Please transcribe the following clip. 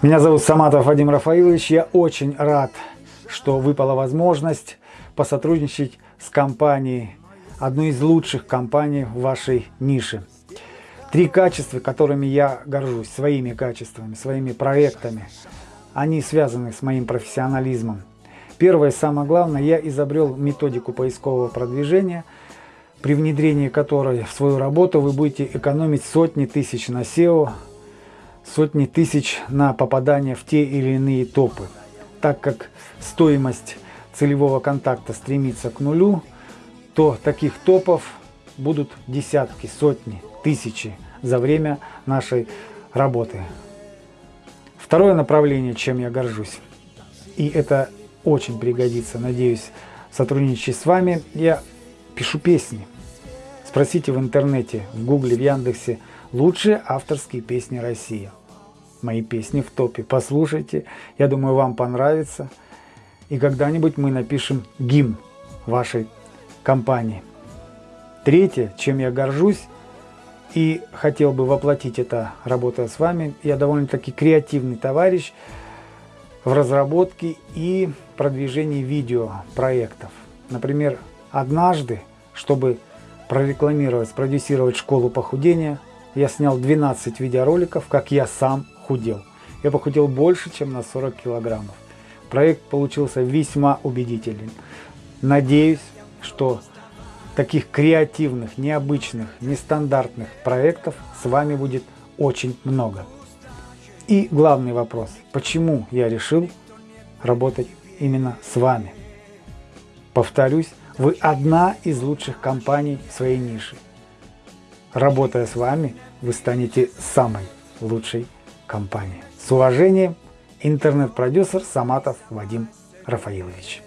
Меня зовут Саматов Вадим Рафаилович. Я очень рад, что выпала возможность посотрудничать с компанией, одной из лучших компаний в вашей нише. Три качества, которыми я горжусь, своими качествами, своими проектами, они связаны с моим профессионализмом. Первое, самое главное, я изобрел методику поискового продвижения, при внедрении которой в свою работу вы будете экономить сотни тысяч на SEO, сотни тысяч на попадание в те или иные топы. Так как стоимость целевого контакта стремится к нулю, то таких топов будут десятки, сотни, тысячи за время нашей работы. Второе направление, чем я горжусь, и это очень пригодится, надеюсь, сотрудничать с вами, я пишу песни. Спросите в интернете, в гугле, в Яндексе лучшие авторские песни России мои песни в топе. Послушайте, я думаю, вам понравится. И когда-нибудь мы напишем гимн вашей компании. Третье, чем я горжусь и хотел бы воплотить это, работая с вами, я довольно-таки креативный товарищ в разработке и продвижении видеопроектов. Например, однажды, чтобы прорекламировать, спродюсировать школу похудения, я снял 12 видеороликов, как я сам худел. Я похудел больше, чем на 40 килограммов. Проект получился весьма убедительным. Надеюсь, что таких креативных, необычных, нестандартных проектов с вами будет очень много. И главный вопрос, почему я решил работать именно с вами? Повторюсь, вы одна из лучших компаний в своей нише. Работая с вами, вы станете самой лучшей компании. С уважением, интернет-продюсер Саматов Вадим Рафаилович.